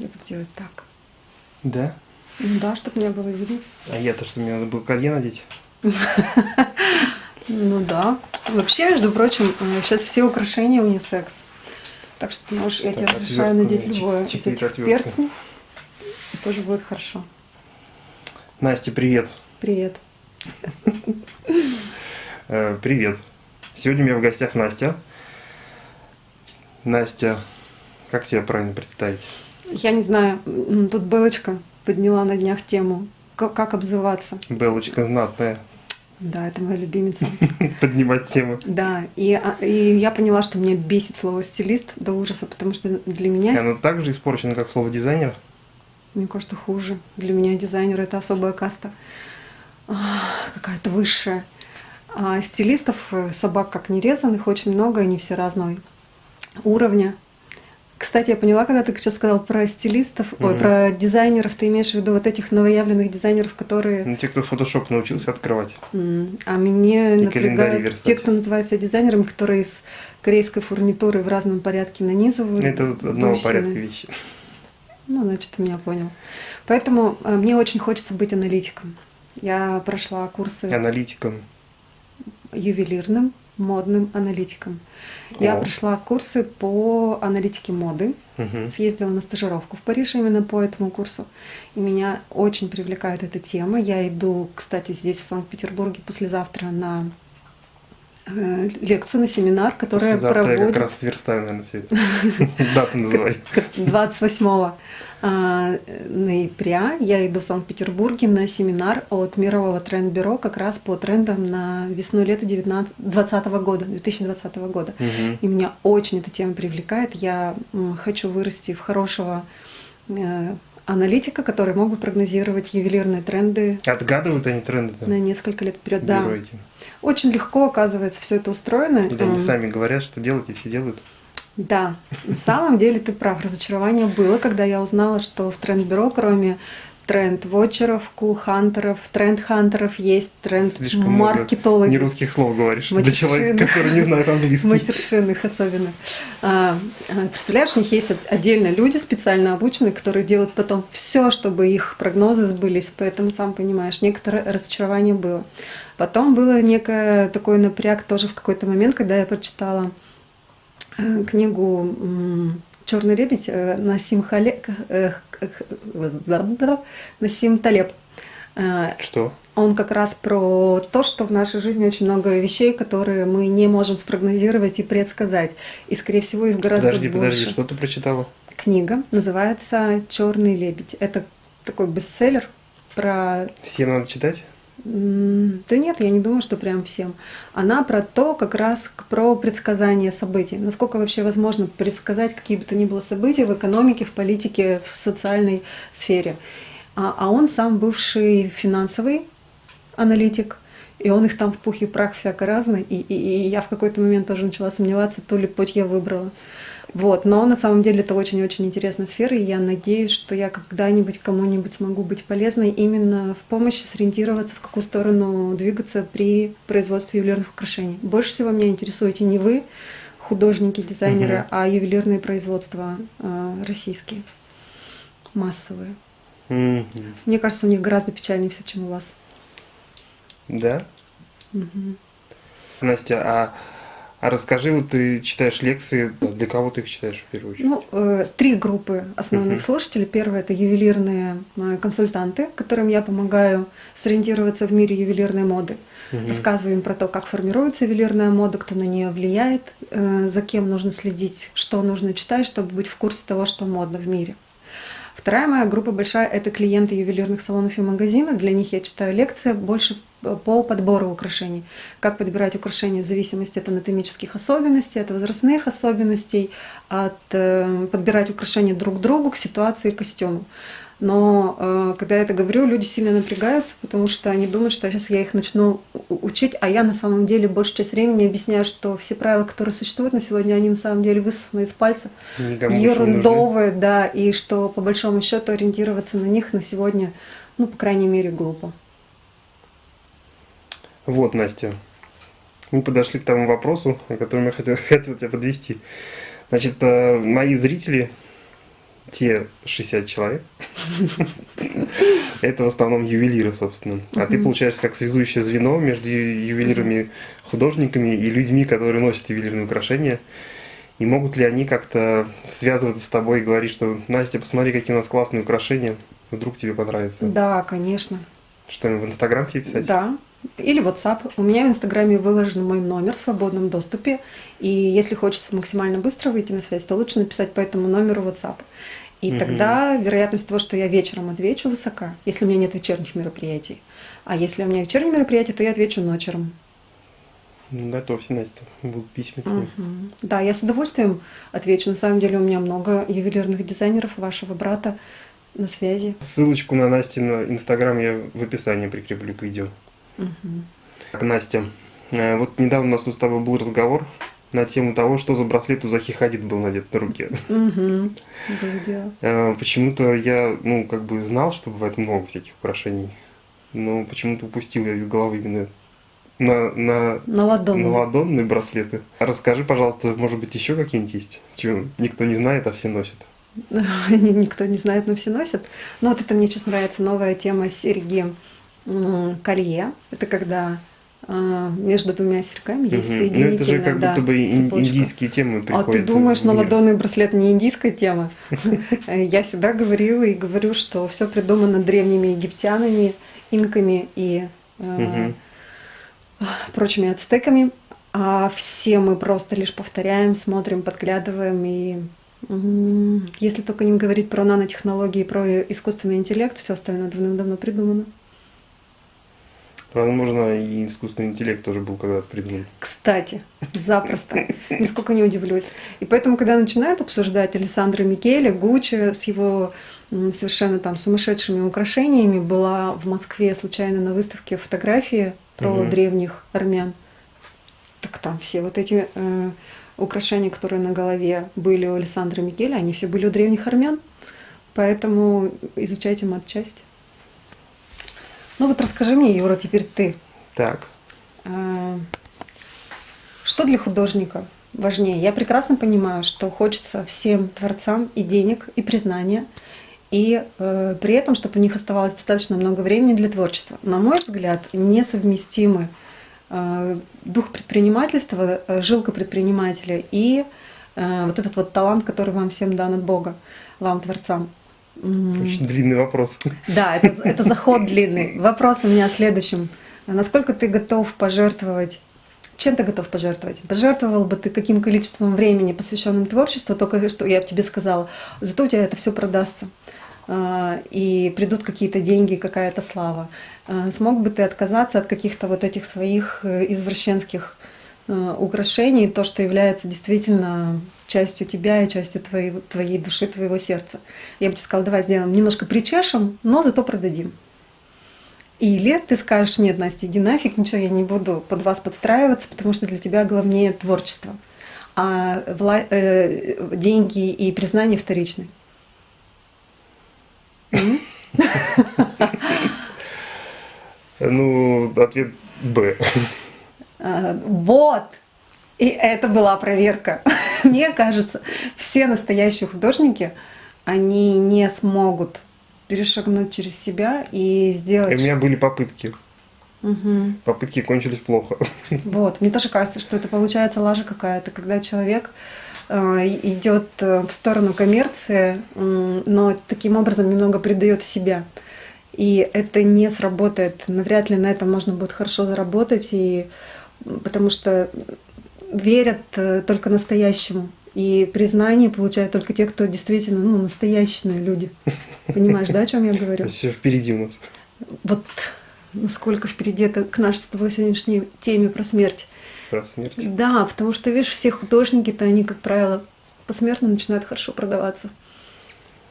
Я буду делать так. Да? Ну да, чтобы меня было видно. А я-то что, мне надо было колье надеть? Ну да. Вообще, между прочим, сейчас все украшения унисекс. Так что ты можешь, я тебе разрешаю надеть любое из этих. И тоже будет хорошо. Настя, привет. Привет. Э, привет. Сегодня у меня в гостях Настя. Настя, как тебя правильно представить? Я не знаю, тут Белочка подняла на днях тему, как, как обзываться. Белочка знатная. Да, это моя любимица. Поднимать тему. Да, и, а, и я поняла, что меня бесит слово стилист до ужаса, потому что для меня, Оно так же испорчено, как слово дизайнер. мне кажется, хуже. Для меня дизайнер это особая каста, а, какая-то высшая. А стилистов, э, собак как нерезанных, очень много, они все разного уровня. Кстати, я поняла, когда ты сейчас сказал про стилистов, ой, Мгм. про дизайнеров, ты имеешь в виду вот этих новоявленных дизайнеров, которые Ну, те, кто фотошоп научился открывать. М, А мне И напрягают те, кто называется дизайнерами, которые из корейской фурнитуры в разном порядке нанизывают. Это вот одного бусины. порядка вещи. Ну, значит, ты меня понял. Поэтому э, мне очень хочется быть аналитиком. Я прошла курсы Аналитиком. ювелирным, модным аналитиком. Я О. прошла курсы по аналитике моды. Мгм. Съездила на стажировку в Париж именно по этому курсу. И меня очень привлекает эта тема. Я иду, кстати, здесь, в Санкт-Петербурге, послезавтра на э, лекцию, на семинар, который Завтра я как проводит раз сверстаю, наверное, все это. Дату называй. 28 а, ноября я иду в Санкт-Петербурге на семинар от Мирового тренд-бюро как раз по трендам на весну-лето 2020 года, 2020 года. Мгм. И меня очень эта тема привлекает. Я хочу вырасти в хорошего э, аналитика, который мог бы прогнозировать ювелирные тренды Отгадывают они тренды на несколько лет вперед. Да, эти. очень легко, оказывается, все это устроено. Или они М, сами говорят, что делать, и все делают. Да, на самом деле ты прав. Разочарование было, когда я узнала, что в тренд-бюро, кроме тренд-вотчеров, кул-хантеров, тренд-хантеров, есть тренд-маркетологи. Не русских слов говоришь. Для Матершинных. человека, который не знает английский. Матершинных особенно. А, а, представляешь, у них есть от- отдельно люди специально обученные, которые делают потом все, чтобы их прогнозы сбылись. Поэтому, сам понимаешь, некоторое разочарование было. Потом было некое такой напряг тоже в какой-то момент, когда я прочитала книгу Черный лебедь э, Насим Хале... э, Насим Талеб. Э, Что? он как раз про то, что в нашей жизни очень много вещей, которые мы не можем спрогнозировать и предсказать. И, скорее всего, их гораздо Подожди, больше. подожди, что ты прочитала? Книга называется Черный лебедь. Это такой бестселлер про Всем надо читать? Да нет, я не думаю, что прям всем. Она про то, как раз про предсказание событий. Насколько вообще возможно предсказать какие бы то ни было события в экономике, в политике, в социальной сфере. А, а он сам бывший финансовый аналитик, и он их там в пух и прах всяко разный. И, и- и я в какой-то момент тоже начала сомневаться, то ли путь я выбрала. Вот, но на самом деле это очень-очень интересная сфера, и я надеюсь, что я когда-нибудь кому-нибудь смогу быть полезной именно в помощи сориентироваться, в какую сторону двигаться при производстве ювелирных украшений. Больше всего меня интересуете не вы, художники, дизайнеры, Мгм. а ювелирные производства э, российские, массовые. Мгм. Мне кажется, у них гораздо печальнее все, чем у вас. Да? Мгм. Настя, а, а расскажи, вот ты читаешь лекции, для кого ты их читаешь в первую очередь? Ну, э, три группы основных Мгм. слушателей. Первое это ювелирные э, консультанты, которым я помогаю сориентироваться в мире ювелирной моды. Мгм. Рассказываю им про то, как формируется ювелирная мода, кто на нее влияет, э, за кем нужно следить, что нужно читать, чтобы быть в курсе того, что модно в мире. Вторая моя группа большая – это клиенты ювелирных салонов и магазинов. Для них я читаю лекции больше по подбору украшений. Как подбирать украшения в зависимости от анатомических особенностей, от возрастных особенностей, от э, подбирать украшения друг к другу, к ситуации, к костюму. Но э, когда я это говорю, люди сильно напрягаются, потому что они думают, что сейчас я их начну учить, а я на самом деле большую часть времени объясняю, что все правила, которые существуют на сегодня, они на самом деле высосаны из пальца, Никому ерундовые, да, и что по большому счету ориентироваться на них на сегодня, ну, по крайней мере, глупо. Вот, Настя, мы подошли к тому вопросу, о котором я хотел, хотел тебя подвести. Значит, э, мои зрители те 60 человек, это в основном ювелиры, собственно. А ты получаешься как связующее звено между ювелирами, художниками и людьми, которые носят ювелирные украшения. И могут ли они как-то связываться с тобой и говорить, что Настя, посмотри, какие у нас классные украшения, вдруг тебе понравится? Да, конечно. Что, в Инстаграм тебе писать? Да, или WhatsApp. У меня в Инстаграме выложен мой номер в свободном доступе. И если хочется максимально быстро выйти на связь, то лучше написать по этому номеру WhatsApp. И угу. тогда вероятность того, что я вечером отвечу, высока, если у меня нет вечерних мероприятий. А если у меня вечерние мероприятия, то я отвечу ночером. Ну, готовься, Настя, будут письма тебе. Угу. Да, я с удовольствием отвечу. На самом деле у меня много ювелирных дизайнеров вашего брата на связи. Ссылочку на Настя на Инстаграм я в описании прикреплю к видео. Так, Настя, э, вот недавно у нас с тобой был разговор на тему того, что за браслет у Захи Хадид был надет на руке. Угу. Почему-то я, ну, как бы знал, что бывает много всяких украшений, но почему-то упустил я из головы именно на, на, на, ладонные. на ладонные браслеты. Расскажи, пожалуйста, может быть, еще какие-нибудь есть, чего никто не знает, а все носят? Никто не знает, но все носят. Но вот это мне сейчас нравится новая тема серьги колье. Это когда а, между двумя серьгами есть угу. соединительная Ну это же как да, будто бы цепочка. индийские темы приходят. А ты думаешь, на ладонный браслет не индийская тема? Я всегда говорила и говорю, что все придумано древними египтянами, инками и а, прочими ацтеками. А все мы просто лишь повторяем, смотрим, подглядываем и если только не говорить про нанотехнологии, про искусственный интеллект, все остальное давным-давно придумано. Возможно, и искусственный интеллект тоже был когда-то придуман. Кстати, запросто. Нисколько не удивлюсь. И поэтому, когда начинают обсуждать Александра Микеле, Гуччи с его совершенно там сумасшедшими украшениями, была в Москве случайно на выставке фотографии про угу. древних армян. Так там все вот эти э, украшения, которые на голове были у Александра Микеле, они все были у древних армян. Поэтому изучайте матчасть. Ну вот расскажи мне, Юра, теперь ты. Так. А, что для художника важнее? Я прекрасно понимаю, что хочется всем творцам и денег, и признания, и э, при этом, чтобы у них оставалось достаточно много времени для творчества. На мой взгляд, несовместимы э, дух предпринимательства, э, жилка предпринимателя и э, вот этот вот талант, который вам всем дан от Бога, вам, творцам. Очень длинный вопрос. Да, это, это заход длинный. Вопрос у меня следующим. Насколько ты готов пожертвовать чем ты готов пожертвовать? Пожертвовал бы ты каким количеством времени, посвященным творчеству, только что я тебе сказала, зато у тебя это все продастся, а, и придут какие-то деньги, какая-то слава. А, смог бы ты отказаться от каких-то вот этих своих э, извращенских украшений, то, что является действительно частью тебя и частью твоей, твоей души, твоего сердца. Я бы тебе сказала, давай сделаем немножко причешем, но зато продадим. Или ты скажешь, нет, Настя, иди нафиг, ничего, я не буду под вас подстраиваться, потому что для тебя главнее творчество, а вла э, деньги и признание вторичны. Ну, ответ Б. А, вот! И это была проверка. Мне кажется, все настоящие художники, они не смогут перешагнуть через себя и сделать... И у меня были попытки. Угу. Попытки кончились плохо. Вот, мне тоже кажется, что это получается лажа какая-то, когда человек э, идет э, в сторону коммерции, э, но таким образом немного предает себя. И это не сработает. Навряд ли на этом можно будет хорошо заработать, и потому что верят э, только настоящему. И признание получают только те, кто действительно ну, настоящие люди. Понимаешь, да, о чем я говорю? Все впереди у нас. Вот насколько впереди это к нашей с тобой сегодняшней теме про смерть. Про смерть? Да, потому что, видишь, все художники-то, они, как правило, посмертно начинают хорошо продаваться.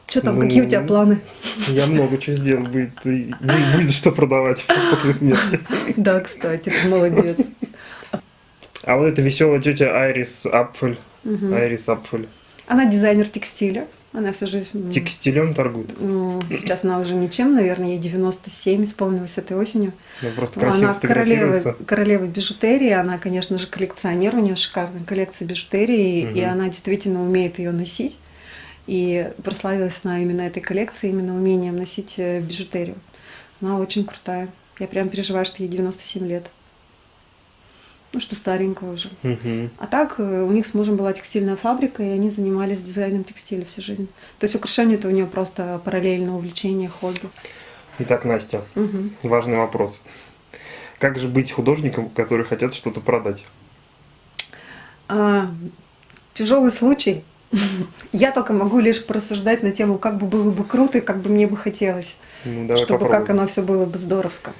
Что там, ну, какие у тебя планы? Я много чего сделал, будет, будет что продавать после смерти. Да, кстати, ты молодец. А вот эта веселая тетя Айрис Апфель. Угу. Айрис Апфель. Она дизайнер текстиля. Она всю жизнь... Текстилем торгует? Сейчас она уже ничем, наверное, ей 97 исполнилось этой осенью. Ну, просто она королева, королева бижутерии, она, конечно же, коллекционер, у нее шикарная коллекция бижутерии, угу. и она действительно умеет ее носить. И прославилась она именно этой коллекцией, именно умением носить э, бижутерию. Она очень крутая. Я прям переживаю, что ей 97 лет. Ну, что старенькая уже. Мгм. А так э, у них с мужем была текстильная фабрика, и они занимались дизайном текстиля всю жизнь. То есть украшение это у нее просто параллельное увлечение, хобби. Итак, Настя, Мгм. важный вопрос. Как же быть художником, которые хотят что-то продать? А, тяжелый случай. Я только могу лишь порассуждать на тему, как бы было бы круто и как бы мне бы хотелось, Ну, чтобы попробуем. как оно все было бы здоровско.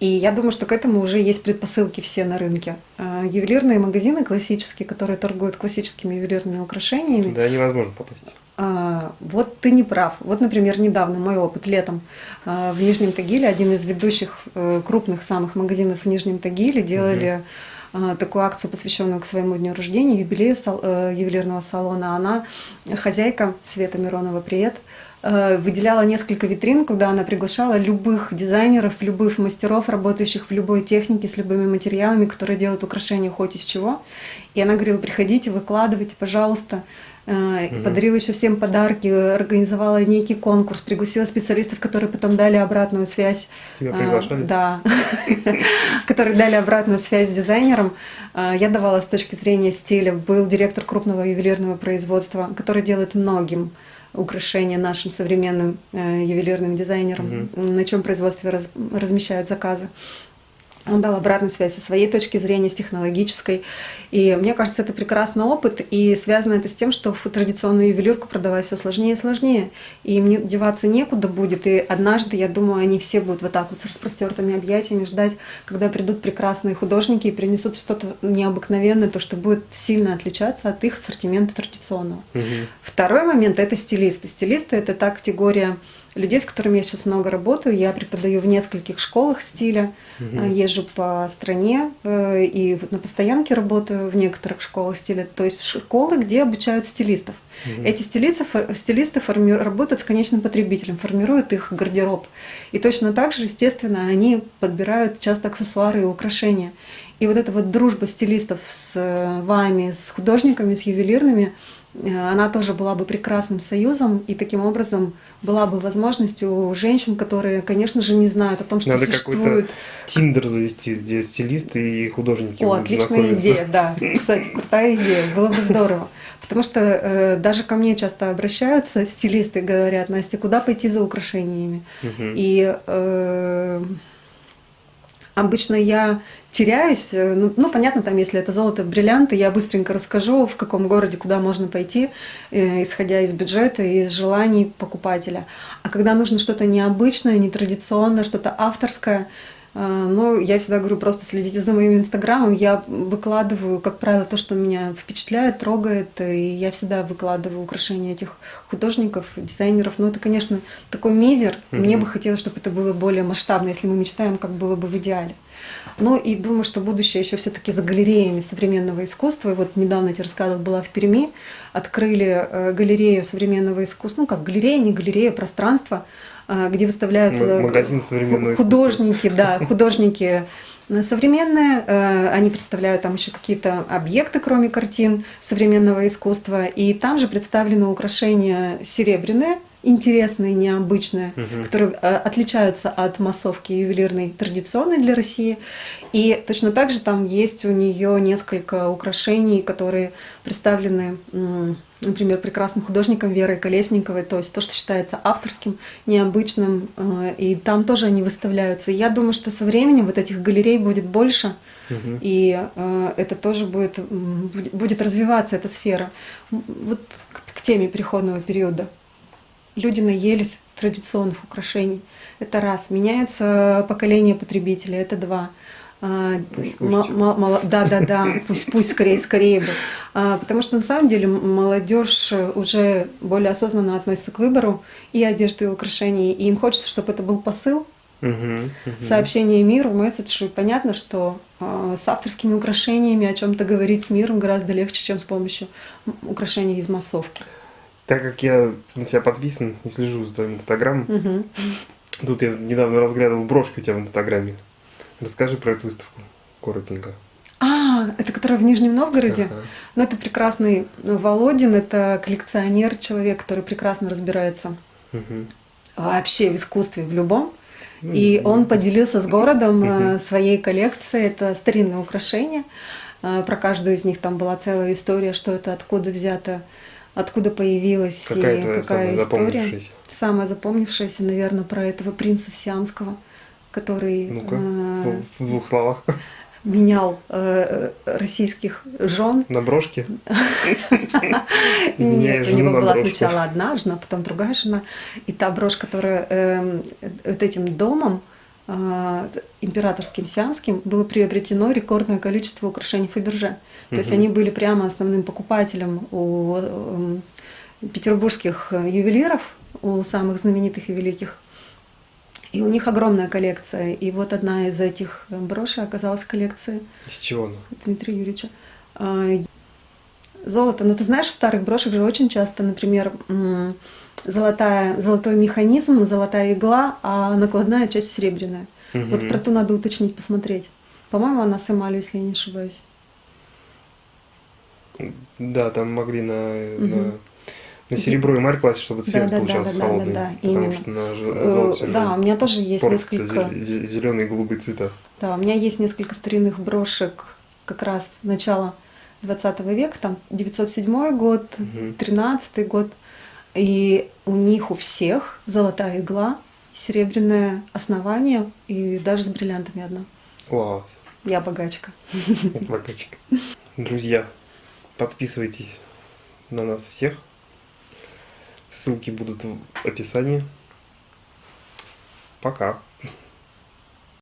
И я думаю, что к этому уже есть предпосылки все на рынке. А, Ювелирные магазины классические, которые торгуют классическими ювелирными украшениями, Туда невозможно попасть. А, Вот ты не прав. Вот, например, недавно мой опыт летом а, в Нижнем Тагиле, один из ведущих э, крупных самых магазинов в Нижнем Тагиле, делали а, такую акцию, посвященную к своему дню рождения, юбилею э, ювелирного салона. Она хозяйка Света Миронова, привет, э, выделяла несколько витрин, куда она приглашала любых дизайнеров, любых мастеров, работающих в любой технике, с любыми материалами, которые делают украшения хоть из чего. И она говорила, приходите, выкладывайте, пожалуйста. Э, Мгм. Подарила еще всем подарки, организовала некий конкурс, пригласила специалистов, которые потом дали обратную связь. Тебя А, приглашали? Да, которые дали обратную связь дизайнерам. Я давала с точки зрения стиля. Был директор крупного ювелирного производства, который делает многим украшения нашим современным э, ювелирным дизайнерам, на чем производстве раз- размещают заказы. Он дал обратную связь со своей точки зрения, с технологической. И мне кажется, это прекрасный опыт. И связано это с тем, что в традиционную ювелирку продавать все сложнее и сложнее. И мне деваться некуда будет. И однажды, я думаю, они все будут вот так вот с распростертыми объятиями ждать, когда придут прекрасные художники и принесут что-то необыкновенное, то, что будет сильно отличаться от их ассортимента традиционного. Мгм. Второй момент – это стилисты. Стилисты – это та категория людей, с которыми я сейчас много работаю. Я преподаю в нескольких школах стиля, э, езжу по стране э, и на постоянке работаю в некоторых школах стиля. То есть школы, где обучают стилистов. Мгм. Эти стилисты, стилисты форми- работают с конечным потребителем, формируют их гардероб. И точно так же, естественно, они подбирают часто аксессуары и украшения. И вот эта вот дружба стилистов с э, вами, с художниками, с ювелирными, она тоже была бы прекрасным союзом, и таким образом была бы возможность у женщин, которые, конечно же, не знают о том, что Надо существует Тиндер завести, где стилисты и художники о, отличная идея, да. Кстати, крутая идея, было бы здорово. Потому что э, даже ко мне часто обращаются стилисты, говорят, Настя, куда пойти за украшениями? Мгм. И э, обычно я теряюсь. э, Ну, ну, понятно, там, если это золото, бриллианты, я быстренько расскажу, в каком городе, куда можно пойти, э, исходя из бюджета и из желаний покупателя. А когда нужно что-то необычное, нетрадиционное, что-то авторское, э, ну, я всегда говорю, просто следите за моим инстаграмом. Я выкладываю, как правило, то, что меня впечатляет, трогает, и я всегда выкладываю украшения этих художников, дизайнеров. Но это, конечно, такой мизер. Мне Мгм. бы хотелось, чтобы это было более масштабно, если мы мечтаем, как было бы в идеале. Ну и думаю, что будущее еще все-таки за галереями современного искусства. И вот недавно я тебе рассказывала, была в Перми, открыли э, галерею современного искусства, ну как галерея, не галерея, пространство, э, где выставляются магазин современного искусства. художники, да, художники э, современные, они представляют там еще какие-то объекты, кроме картин современного искусства, и там же представлены украшения серебряные, интересные, необычные, Мгм. которые э, отличаются от массовки ювелирной традиционной для России. И точно так же там есть у нее несколько украшений, которые представлены, например, прекрасным художником Верой Колесниковой, то есть то, что считается авторским, необычным, э, и там тоже они выставляются. И я думаю, что со временем вот этих галерей будет больше, Мгм. и э, это тоже будет, будет- развиваться, эта сфера. Вот к теме переходного периода. Люди наелись традиционных украшений. Это раз. Меняются поколения потребителей. Это два. Пусть, пусть. Да, да, да. Пусть, пусть скорее, скорее бы. А, Потому что на самом деле молодежь уже более осознанно относится к выбору и одежды, и украшений. И им хочется, чтобы это был посыл, Мгм. Мгм. сообщение миру, месседж. И понятно, что э, с авторскими украшениями о чем-то говорить с миром гораздо легче, чем с помощью украшений из массовки. Так как я на тебя подписан и слежу за твоим инстаграмом, Мгм. тут я недавно разглядывал брошку у тебя в инстаграме. Расскажи про эту выставку коротенько. А, это которая в Нижнем Новгороде? Ага. Ну, это прекрасный Володин, это коллекционер, человек, который прекрасно разбирается Мгм. вообще в искусстве, в любом. Ну, И он поделился с городом э, своей коллекцией. Это старинные украшения. Э, Про каждую из них там была целая история, что это откуда взято, откуда появилось Какая и твоя какая самая история. запомнившаяся? Самая запомнившаяся, наверное, про этого принца Сиамского, который Ну-ка, э, в двух словах. менял э, э, российских жен. На брошке? Нет, у него была сначала одна жена, потом другая жена. И та брошь, которая эм, вот этим домом э, императорским сиамским было приобретено рекордное количество украшений Фаберже. То есть Мгм. они были прямо основным покупателем у эм, петербургских э, ювелиров, у самых знаменитых и великих. И у них огромная коллекция. И вот одна из этих э, брошей оказалась в коллекции Из чего она? Дмитрия Юрьевича. А, Золото. Но ты знаешь, в старых брошек же очень часто, например, золотая, золотой механизм, золотая игла, а накладная часть серебряная. Вот Мгм. про ту надо уточнить, посмотреть. По-моему, она с эмалью, если я не ошибаюсь. Да, там могли на, Мгм. на, на серебро и марь класть, чтобы цвет Да, да, да, получался да, да, холодный. да, потому именно. что на, Э, золоте Да, у меня тоже есть несколько. зеленые и голубые цвета. Да, у меня есть несколько старинных брошек как раз начала 20 века, там 907 год, Мгм. 13 год. И у них у всех золотая игла, серебряное основание и даже с бриллиантами одна. Класс. Я богачка. Богачка. Друзья, подписывайтесь на нас всех. Ссылки будут в описании. Пока.